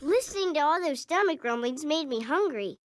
Listening to all those stomach rumblings made me hungry.